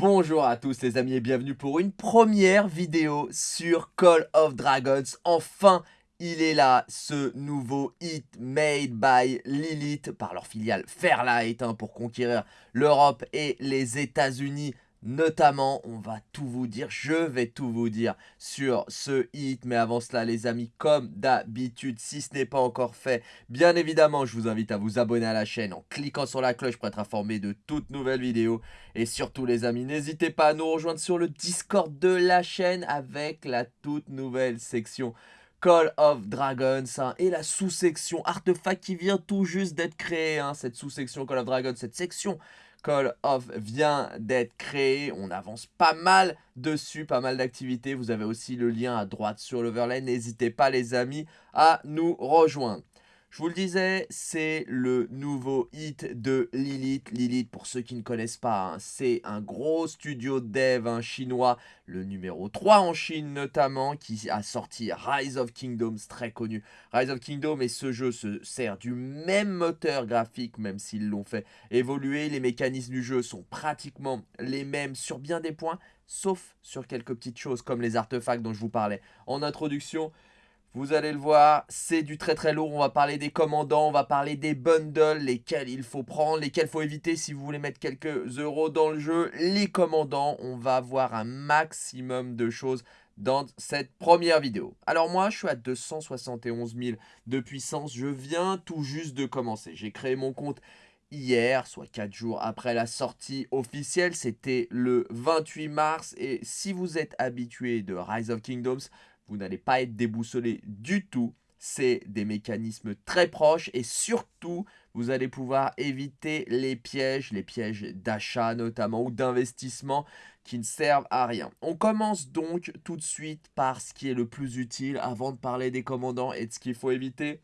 Bonjour à tous les amis et bienvenue pour une première vidéo sur Call of Dragons. Enfin, il est là, ce nouveau hit made by Lilith par leur filiale Fairlight hein, pour conquérir l'Europe et les États-Unis. Notamment, on va tout vous dire, je vais tout vous dire sur ce hit. Mais avant cela, les amis, comme d'habitude, si ce n'est pas encore fait, bien évidemment, je vous invite à vous abonner à la chaîne en cliquant sur la cloche pour être informé de toutes nouvelles vidéos. Et surtout, les amis, n'hésitez pas à nous rejoindre sur le Discord de la chaîne avec la toute nouvelle section Call of Dragons hein, et la sous-section Artefact qui vient tout juste d'être créée. Hein, cette sous-section Call of Dragons, cette section Call of vient d'être créé. On avance pas mal dessus, pas mal d'activités. Vous avez aussi le lien à droite sur l'overlay. N'hésitez pas les amis à nous rejoindre. Je vous le disais, c'est le nouveau hit de Lilith. Lilith, pour ceux qui ne connaissent pas, hein, c'est un gros studio dev chinois, le numéro 3 en Chine notamment, qui a sorti Rise of Kingdoms, très connu. Rise of Kingdoms et ce jeu se sert du même moteur graphique, même s'ils l'ont fait évoluer. Les mécanismes du jeu sont pratiquement les mêmes sur bien des points, sauf sur quelques petites choses comme les artefacts dont je vous parlais en introduction. Vous allez le voir, c'est du très très lourd. On va parler des commandants, on va parler des bundles, lesquels il faut prendre, lesquels il faut éviter si vous voulez mettre quelques euros dans le jeu. Les commandants, on va voir un maximum de choses dans cette première vidéo. Alors moi, je suis à 271 000 de puissance. Je viens tout juste de commencer. J'ai créé mon compte hier, soit 4 jours après la sortie officielle. C'était le 28 mars. Et si vous êtes habitué de Rise of Kingdoms, vous n'allez pas être déboussolé du tout. C'est des mécanismes très proches et surtout, vous allez pouvoir éviter les pièges, les pièges d'achat notamment ou d'investissement qui ne servent à rien. On commence donc tout de suite par ce qui est le plus utile avant de parler des commandants et de ce qu'il faut éviter.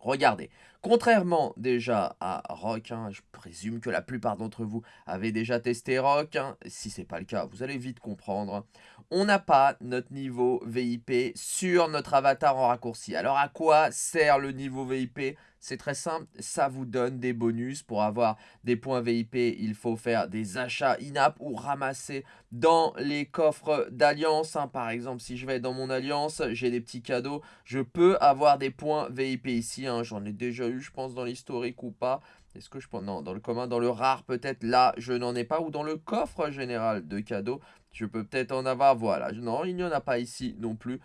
Regardez, contrairement déjà à Rock, hein, je présume que la plupart d'entre vous avez déjà testé Rock, hein, si ce n'est pas le cas, vous allez vite comprendre, on n'a pas notre niveau VIP sur notre avatar en raccourci. Alors à quoi sert le niveau VIP c'est très simple, ça vous donne des bonus. Pour avoir des points VIP, il faut faire des achats in-app ou ramasser dans les coffres d'alliance. Hein. Par exemple, si je vais dans mon alliance, j'ai des petits cadeaux. Je peux avoir des points VIP ici. Hein. J'en ai déjà eu, je pense, dans l'historique ou pas. Est-ce que je pense Non, dans le commun, dans le rare peut-être, là, je n'en ai pas. Ou dans le coffre général de cadeaux, je peux peut-être en avoir. Voilà, non, il n'y en a pas ici non plus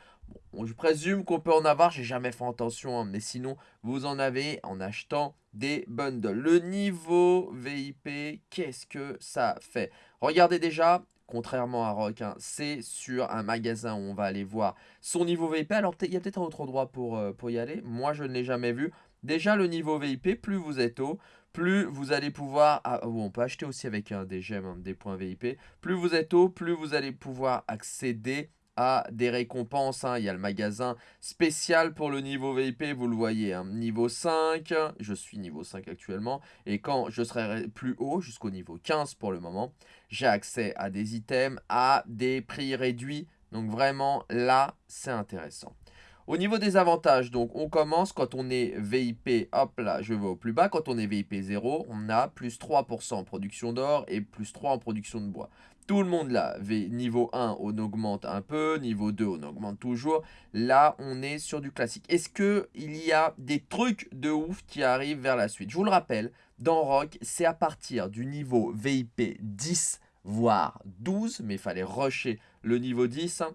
je présume qu'on peut en avoir, j'ai jamais fait attention, hein, mais sinon, vous en avez en achetant des bundles. Le niveau VIP, qu'est-ce que ça fait? Regardez déjà, contrairement à Rock, hein, c'est sur un magasin où on va aller voir son niveau VIP. Alors, il y a peut-être un autre endroit pour, euh, pour y aller. Moi, je ne l'ai jamais vu. Déjà, le niveau VIP, plus vous êtes haut, plus vous allez pouvoir... Ah, on peut acheter aussi avec des gemmes, hein, des points VIP. Plus vous êtes haut, plus vous allez pouvoir accéder des récompenses. Hein. Il y a le magasin spécial pour le niveau VIP, vous le voyez, hein. niveau 5, je suis niveau 5 actuellement, et quand je serai plus haut, jusqu'au niveau 15 pour le moment, j'ai accès à des items à des prix réduits, donc vraiment là, c'est intéressant. Au niveau des avantages, donc on commence quand on est VIP, hop là, je vais au plus bas. Quand on est VIP 0, on a plus 3% en production d'or et plus 3 en production de bois. Tout le monde là, niveau 1, on augmente un peu, niveau 2, on augmente toujours. Là, on est sur du classique. Est-ce qu'il y a des trucs de ouf qui arrivent vers la suite? Je vous le rappelle, dans Rock, c'est à partir du niveau VIP 10, voire 12, mais il fallait rusher le niveau 10 hein,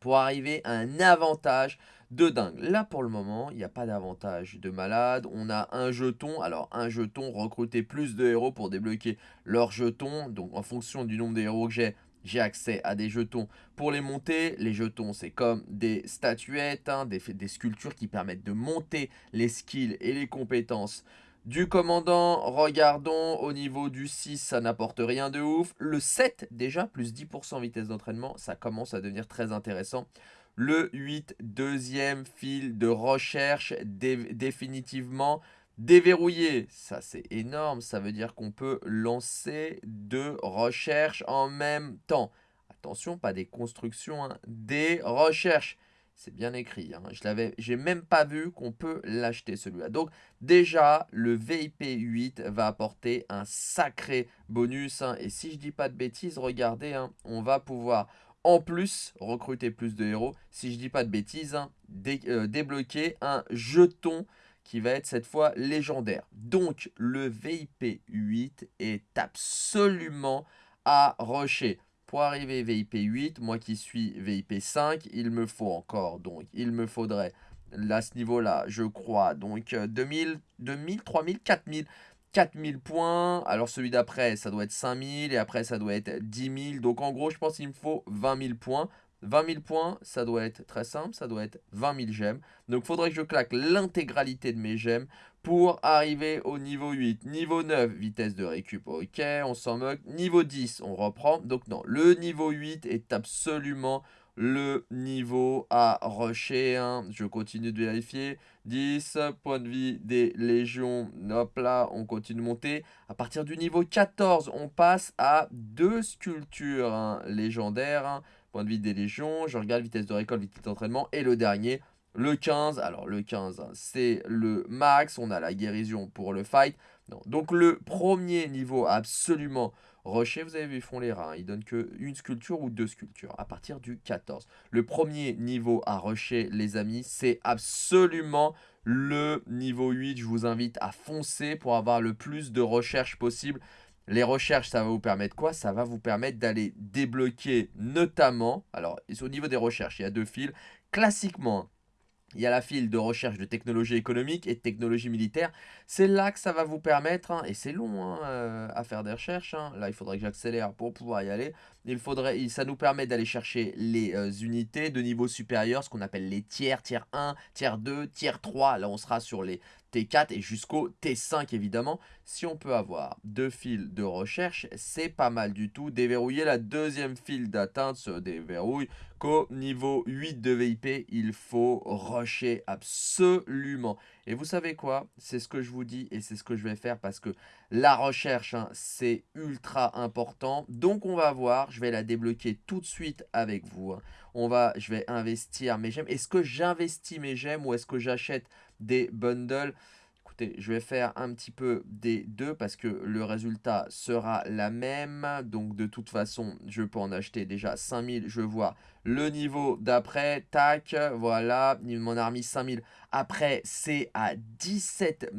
pour arriver à un avantage de dingue. Là, pour le moment, il n'y a pas d'avantage de malade. On a un jeton. Alors, un jeton, recruter plus de héros pour débloquer leurs jetons. Donc, en fonction du nombre de héros que j'ai, j'ai accès à des jetons pour les monter. Les jetons, c'est comme des statuettes, hein, des, des sculptures qui permettent de monter les skills et les compétences du commandant. Regardons, au niveau du 6, ça n'apporte rien de ouf. Le 7, déjà, plus 10% vitesse d'entraînement, ça commence à devenir très intéressant. Le 8, deuxième fil de recherche définitivement déverrouillé. Ça, c'est énorme. Ça veut dire qu'on peut lancer deux recherches en même temps. Attention, pas des constructions, hein. des recherches. C'est bien écrit. Hein. Je l'avais, j'ai même pas vu qu'on peut l'acheter celui-là. Donc déjà, le VIP 8 va apporter un sacré bonus. Hein. Et si je dis pas de bêtises, regardez, hein, on va pouvoir en plus recruter plus de héros. Si je dis pas de bêtises, euh, débloquer un jeton qui va être cette fois légendaire. Donc le VIP 8 est absolument à rusher. Pour arriver VIP 8, moi qui suis VIP 5, il me faut encore, donc il me faudrait, à ce niveau-là, je crois, donc 2000, 2000, 3000, 4000, 4000 points. Alors celui d'après, ça doit être 5000 et après ça doit être 10 000. Donc en gros, je pense qu'il me faut 20 000 points. 20 000 points, ça doit être très simple, ça doit être 20 000 gemmes. Donc il faudrait que je claque l'intégralité de mes gemmes pour arriver au niveau 8. Niveau 9, vitesse de récup, ok, on s'en moque. Niveau 10, on reprend. Donc non, le niveau 8 est absolument le niveau à rusher. Hein. Je continue de vérifier. 10, points de vie des légions. Hop là, on continue de monter. À partir du niveau 14, on passe à deux sculptures hein, légendaires. Hein. Point de vie des légions. Je regarde vitesse de récolte, vitesse d'entraînement. Et le dernier, le 15, alors le 15, hein, c'est le max. On a la guérison pour le fight. Donc le premier niveau absolument rusher, vous avez vu, font les rats. Ils donnent que une sculpture ou deux sculptures à partir du 14. Le premier niveau à rusher, les amis, c'est absolument le niveau 8. Je vous invite à foncer pour avoir le plus de recherches possible. Les recherches, ça va vous permettre quoi? Ça va vous permettre d'aller débloquer notamment, alors au niveau des recherches, il y a deux fils. Classiquement, il y a la file de recherche de technologie économique et de technologie militaire. C'est là que ça va vous permettre, hein, et c'est long hein, euh, à faire des recherches, hein. là il faudrait que j'accélère pour pouvoir y aller. Il faudrait, ça nous permet d'aller chercher les euh, unités de niveau supérieur, ce qu'on appelle les tiers, tiers 1, tiers 2, tiers 3. Là on sera sur les T4 et jusqu'au T5 évidemment. Si on peut avoir deux fils de recherche, c'est pas mal du tout. Déverrouiller la deuxième file d'atteinte se déverrouille qu'au niveau 8 de VIP, il faut rusher absolument. Et vous savez quoi? C'est ce que je vous dis et c'est ce que je vais faire parce que la recherche, hein, c'est ultra important. Donc on va voir, je vais la débloquer tout de suite avec vous. Hein. On va, je vais investir mes gemmes. Est-ce que j'investis mes gemmes ou est-ce que j'achète des bundles Écoutez, je vais faire un petit peu des deux parce que le résultat sera la même. Donc de toute façon, je peux en acheter déjà 5000. Je vois le niveau d'après. Tac, voilà, il m'en a remis 5000. Après, c'est à 17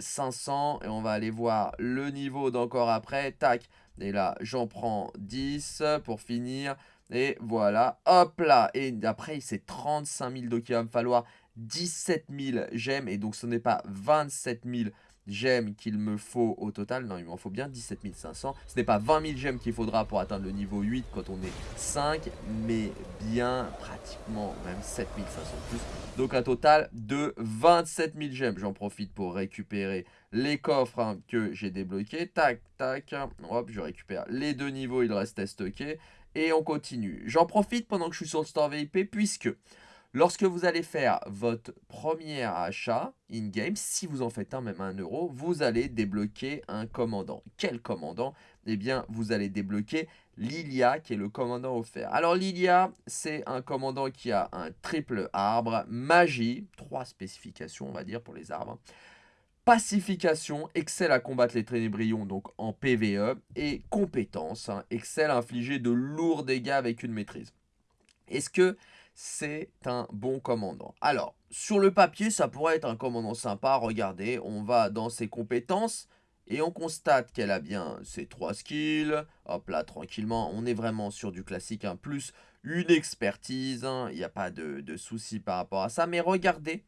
500. Et on va aller voir le niveau d'encore après. Tac, et là, j'en prends 10 pour finir. Et voilà, hop là. Et après, c'est 35 000. Donc il va me falloir 17 000 gemmes. Et donc, ce n'est pas 27 000 gemmes qu'il me faut au total. Non, il m'en faut bien 17 500. Ce n'est pas 20 000 gemmes qu'il faudra pour atteindre le niveau 8 quand on est 5. Mais bien pratiquement même 7 500 plus. Donc, un total de 27 000 gemmes. J'en profite pour récupérer les coffres hein, que j'ai débloqués. Tac, tac. Hop, je récupère les deux niveaux. Il restait stocké. Et on continue. J'en profite pendant que je suis sur le store VIP puisque Lorsque vous allez faire votre premier achat in-game, si vous en faites un, même un euro, vous allez débloquer un commandant. Quel commandant? Eh bien, vous allez débloquer Lilia, qui est le commandant offert. Alors, Lilia, c'est un commandant qui a un triple arbre, magie, trois spécifications, on va dire, pour les arbres. Pacification, excelle à combattre les ténébrions, donc en PVE. Et compétence, hein, excelle à infliger de lourds dégâts avec une maîtrise. Est-ce que c'est un bon commandant. Alors, sur le papier, ça pourrait être un commandant sympa. Regardez, on va dans ses compétences et on constate qu'elle a bien ses trois skills. Hop là, tranquillement, on est vraiment sur du classique, hein. plus une expertise. Hein. Il n'y a pas de, de souci par rapport à ça. Mais regardez,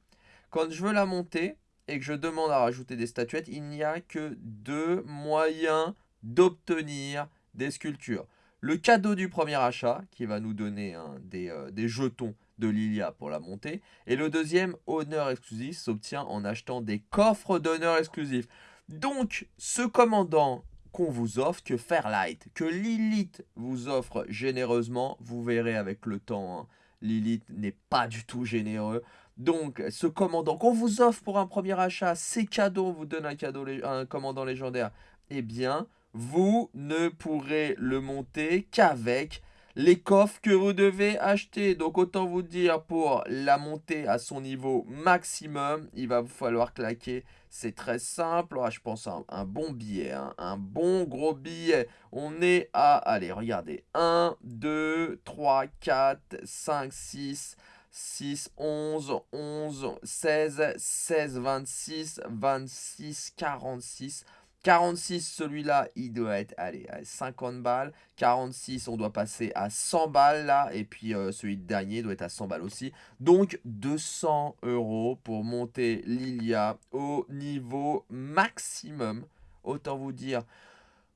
quand je veux la monter et que je demande à rajouter des statuettes, il n'y a que deux moyens d'obtenir des sculptures le cadeau du premier achat, qui va nous donner euh, des, jetons de Lilia pour la montée. Et le deuxième, honneur exclusif, s'obtient en achetant des coffres d'honneur exclusif. Donc, ce commandant qu'on vous offre, que Fairlight, que Lilith vous offre généreusement, vous verrez avec le temps, hein, Lilith n'est pas du tout généreux. Donc, ce commandant qu'on vous offre pour un premier achat, c'est cadeau, on vous donne un cadeau, un commandant légendaire, eh bien, vous ne pourrez le monter qu'avec les coffres que vous devez acheter. Donc autant vous dire pour la montée à son niveau maximum, il va vous falloir claquer. C'est très simple. Ah, je pense un, un bon billet, hein. un bon gros billet. On est à, allez, regardez, 1, 2, 3, 4, 5, 6... 6, 11, 11, 16, 16, 26, 26, 46, 46, celui-là, il doit être, à 50 balles. 46, on doit passer à 100 balles, là. Et puis, euh, celui de dernier doit être à 100 balles aussi. Donc, 200 euros pour monter Lilia au niveau maximum. Autant vous dire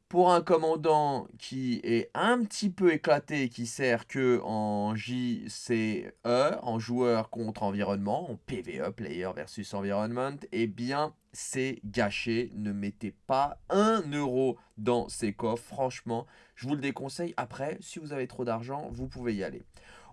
pour un commandant qui est un petit peu éclaté, qui sert que en JCE, en joueur contre environnement, en PvE, player versus environment, eh bien, c'est gâché. Ne mettez pas un euro dans ces coffres. Franchement, je vous le déconseille. Après, si vous avez trop d'argent, vous pouvez y aller.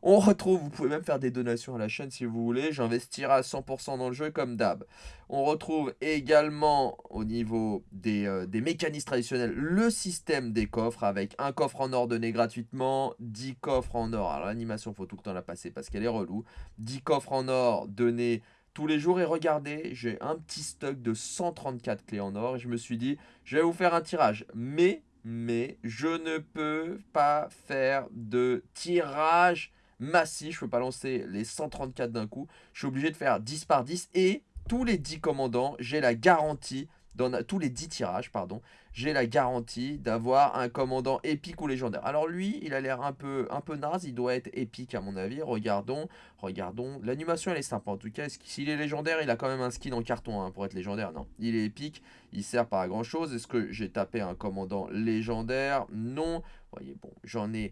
On retrouve, vous pouvez même faire des donations à la chaîne si vous voulez. J'investirai à 100% dans le jeu comme d'hab. On retrouve également au niveau des, euh, des, mécanismes traditionnels le système des coffres avec un coffre en or donné gratuitement, 10 coffres en or. Alors l'animation, faut tout le temps la passer parce qu'elle est relou. 10 coffres en or donnés tous les jours et regardez, j'ai un petit stock de 134 clés en or et je me suis dit, je vais vous faire un tirage. Mais, mais, je ne peux pas faire de tirage massif. Je peux pas lancer les 134 d'un coup. Je suis obligé de faire 10 par 10 et tous les 10 commandants, j'ai la garantie, dans tous les 10 tirages, pardon, j'ai la garantie d'avoir un commandant épique ou légendaire. Alors lui, il a l'air un peu, un peu naze, il doit être épique à mon avis. Regardons, regardons. L'animation, elle est sympa en tout cas. S'il est légendaire, il a quand même un skin en carton hein, pour être légendaire? Non, il est épique, il sert pas à grand chose. Est-ce que j'ai tapé un commandant légendaire? Non. Vous voyez, bon, j'en ai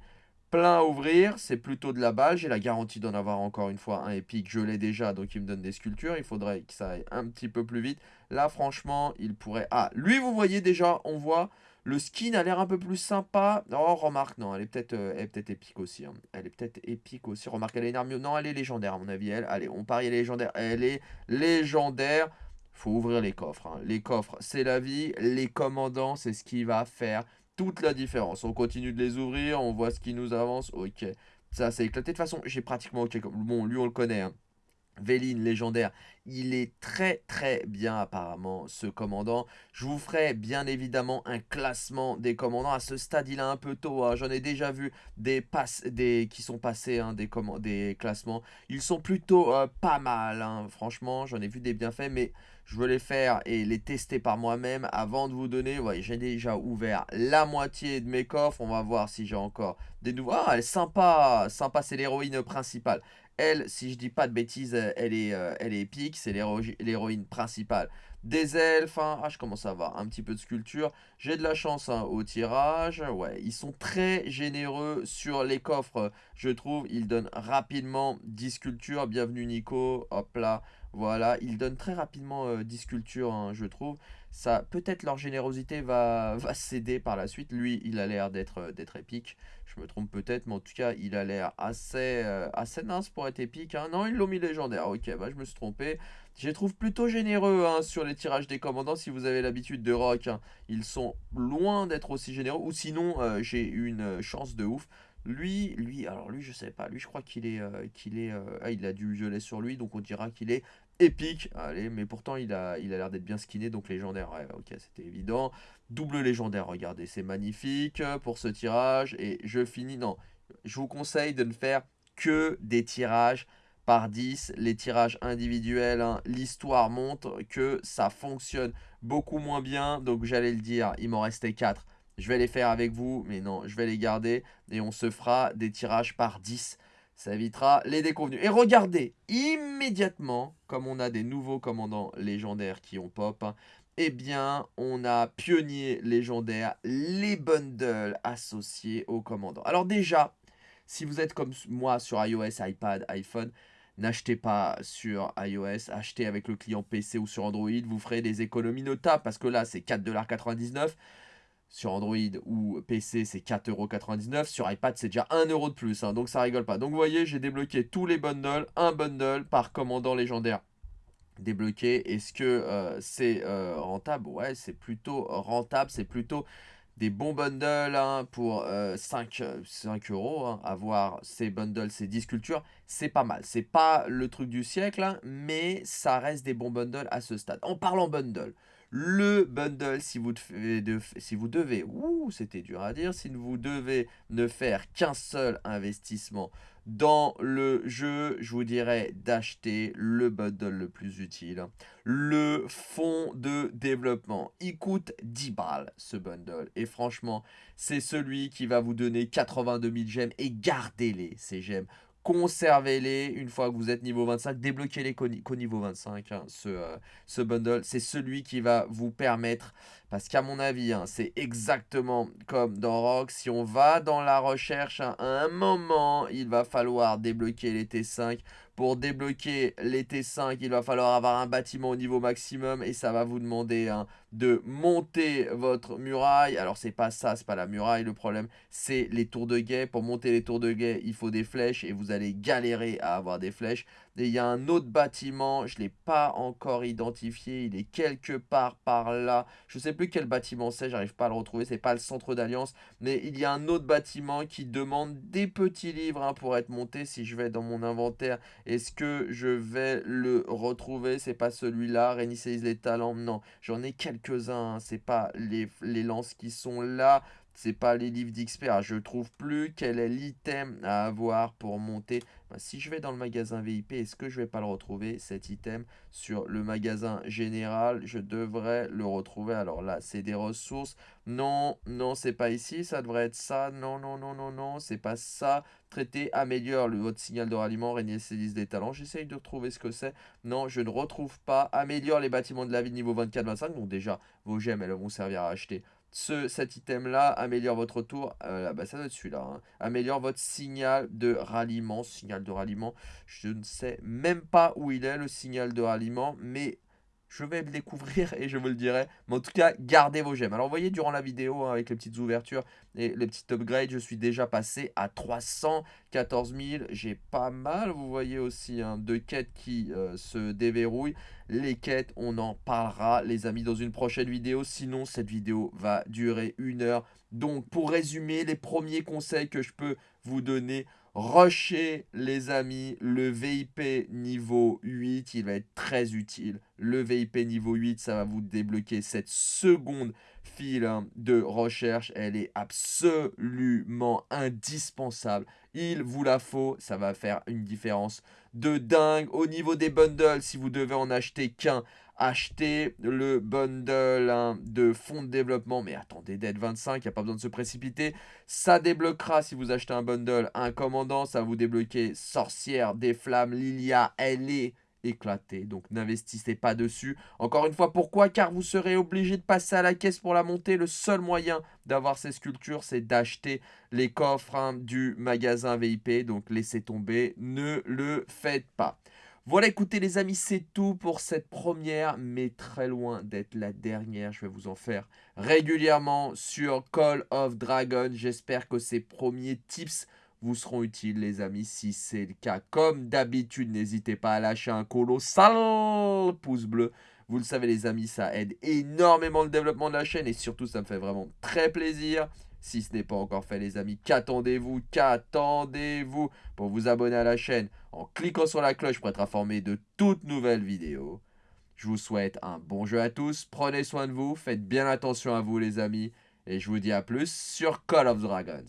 plein à ouvrir, c'est plutôt de la balle. J'ai la garantie d'en avoir encore une fois un épique, je l'ai déjà, donc il me donne des sculptures. Il faudrait que ça aille un petit peu plus vite. Là, franchement, il pourrait... Ah, lui, vous voyez déjà, on voit... Le skin a l'air un peu plus sympa. Oh, remarque, non, elle est peut-être euh, peut épique aussi. Hein. Elle est peut-être épique aussi. Remarque, elle est une armure. Non, elle est légendaire, à mon avis. Elle, allez, on parie, elle est légendaire. Elle est légendaire. faut ouvrir les coffres. Hein. Les coffres, c'est la vie. Les commandants, c'est ce qui va faire toute la différence. On continue de les ouvrir, on voit ce qui nous avance. Ok, ça c'est éclaté. De toute façon, j'ai pratiquement ok. Bon, lui on le connaît. Hein. Véline, légendaire, il est très très bien apparemment ce commandant. Je vous ferai bien évidemment un classement des commandants. À ce stade il est un peu tôt, hein. j'en ai déjà vu des, passes, des qui sont passés, hein, des, des classements. Ils sont plutôt euh, pas mal, franchement j'en ai vu des bienfaits mais je veux les faire et les tester par moi-même avant de vous donner. J'ai déjà ouvert la moitié de mes coffres. On va voir si j'ai encore des nouveaux. Ah, elle est sympa. Sympa, c'est l'héroïne principale. Elle, si je dis pas de bêtises, elle est, euh, elle est épique. C'est l'héroïne principale des elfes. Hein. Ah, je commence à avoir un petit peu de sculpture. J'ai de la chance hein, au tirage. Ouais, ils sont très généreux sur les coffres, je trouve. Ils donnent rapidement 10 sculptures. Bienvenue Nico. Hop là. Voilà, ils donnent très rapidement euh, 10 sculptures, hein, je trouve. Ça, Peut-être leur générosité va, va céder par la suite. Lui, il a l'air d'être euh, d'être épique. Je me trompe peut-être, mais en tout cas, il a l'air assez, euh, assez mince pour être épique. Hein. Non, ils l'ont mis légendaire. Ok, bah je me suis trompé. Je les trouve plutôt généreux hein, sur les tirages des commandants. Si vous avez l'habitude de rock, ils sont loin d'être aussi généreux. Ou sinon, j'ai une chance de ouf. Lui, lui, alors lui, je sais pas. Lui, je crois qu'il est, qu'il est, ah, il a du violet sur lui, donc on dira qu'il est épique. Allez, mais pourtant, il a il a l'air d'être bien skinné, donc légendaire. Ouais, ok, c'était évident. Double légendaire, regardez, c'est magnifique pour ce tirage. Et je finis, non, je vous conseille de ne faire que des tirages par 10. Les tirages individuels, hein, l'histoire montre que ça fonctionne beaucoup moins bien. Donc, j'allais le dire, il m'en restait 4. Je vais les faire avec vous, mais non, je vais les garder. Et on se fera des tirages par 10 ça évitera les déconvenus. Et regardez, immédiatement, comme on a des nouveaux commandants légendaires qui ont pop, eh bien, on a pionnier légendaire, les bundles associés aux commandants. Alors déjà, si vous êtes comme moi sur iOS, iPad, iPhone, n'achetez pas sur iOS, achetez avec le client PC ou sur Android, vous ferez des économies notables parce que là, c'est 4,99$. Sur Android ou PC, c'est 4,99€. Sur iPad, c'est déjà 1€ de plus. Hein, donc ça rigole pas. Donc vous voyez, j'ai débloqué tous les bundles. Un bundle par commandant légendaire débloqué. Est-ce que euh, c'est euh, rentable? Ouais, c'est plutôt rentable. C'est plutôt des bons bundles hein, pour 5, euh, 5 euros. Hein, avoir ces bundles, ces 10 cultures, c'est pas mal. C'est pas le truc du siècle, hein, mais ça reste des bons bundles à ce stade. En parlant bundle, le bundle, si vous, devez, ouh, c'était dur à dire, si vous devez ne faire qu'un seul investissement dans le jeu, je vous dirais d'acheter le bundle le plus utile. Le fonds de développement. Il coûte 10 balles ce bundle. Et franchement, c'est celui qui va vous donner 82 000 gemmes. Et gardez-les, ces gemmes conservez-les une fois que vous êtes niveau 25, débloquez-les qu'au niveau 25, hein, euh, ce bundle. C'est celui qui va vous permettre, parce qu'à mon avis, hein, c'est exactement comme dans Rock, si on va dans la recherche, hein, à un moment, il va falloir débloquer les T5 pour débloquer les T5, il va falloir avoir un bâtiment au niveau maximum et ça va vous demander hein, de monter votre muraille. Alors c'est pas ça, c'est pas la muraille le problème, c'est les tours de guet. Pour monter les tours de guet, il faut des flèches et vous allez galérer à avoir des flèches. Et il y a un autre bâtiment, je ne l'ai pas encore identifié, il est quelque part par là. Je ne sais plus quel bâtiment c'est, j'arrive pas à le retrouver, c'est pas le centre d'alliance. Mais il y a un autre bâtiment qui demande des petits livres hein, pour être monté. Si je vais dans mon inventaire, est-ce que je vais le retrouver? C'est pas celui-là, réinitialise les talents, non. J'en ai quelques-uns, hein. c'est pas les lances qui sont là c'est pas les livres. Ah, je trouve plus quel est l'item à avoir pour monter. Bah, si je vais dans le magasin VIP, est-ce que je vais pas le retrouver, cet item, sur le magasin général? Je devrais le retrouver. Alors là, c'est des ressources. Non, non, c'est pas ici. Ça devrait être ça. Non, non, non, non, non. C'est pas ça. Traiter, améliore le, votre signal de ralliement, régner ses listes des talents. J'essaye de retrouver ce que c'est. Non, je ne retrouve pas. Améliore les bâtiments de la ville niveau 24-25. Donc déjà, vos gemmes, elles vont servir à acheter ce, cet item-là améliore votre tour. Euh, bah, ça doit être celui-là. Hein. Améliore votre signal de ralliement. Signal de ralliement. Je ne sais même pas où il est, le signal de ralliement. Mais je vais le découvrir et je vous le dirai. Mais en tout cas, gardez vos gemmes. Alors, vous voyez, durant la vidéo, hein, avec les petites ouvertures et les petites upgrades, je suis déjà passé à 314 000. J'ai pas mal, vous voyez aussi, hein, de quêtes qui euh, se déverrouillent. Les quêtes, on en parlera, les amis, dans une prochaine vidéo. Sinon, cette vidéo va durer une heure. Donc, pour résumer, les premiers conseils que je peux vous donner Rusher, les amis, le VIP niveau 8, il va être très utile. Le VIP niveau 8, ça va vous débloquer cette seconde file hein, de recherche. Elle est absolument indispensable. Il vous la faut, ça va faire une différence de dingue. Au niveau des bundles, si vous devez en acheter qu'un, achetez le bundle hein, de fonds de développement. Mais attendez, d'être 25, il n'y a pas besoin de se précipiter. Ça débloquera si vous achetez un bundle, un commandant, ça vous débloquer Sorcière, des flammes, Lilia, elle est éclatée. Donc n'investissez pas dessus. Encore une fois, pourquoi? Car vous serez obligé de passer à la caisse pour la monter. Le seul moyen d'avoir ces sculptures, c'est d'acheter les coffres hein, du magasin VIP. Donc laissez tomber, ne le faites pas. Voilà, écoutez les amis, c'est tout pour cette première, mais très loin d'être la dernière. Je vais vous en faire régulièrement sur Call of Dragon. J'espère que ces premiers tips vous seront utiles les amis. Si c'est le cas, comme d'habitude, n'hésitez pas à lâcher un colossal pouce bleu. Vous le savez les amis, ça aide énormément le développement de la chaîne et surtout ça me fait vraiment très plaisir. Si ce n'est pas encore fait les amis, qu'attendez-vous Qu'attendez-vous pour vous abonner à la chaîne en cliquant sur la cloche pour être informé de toutes nouvelles vidéos Je vous souhaite un bon jeu à tous, prenez soin de vous, faites bien attention à vous les amis et je vous dis à plus sur Call of Dragons.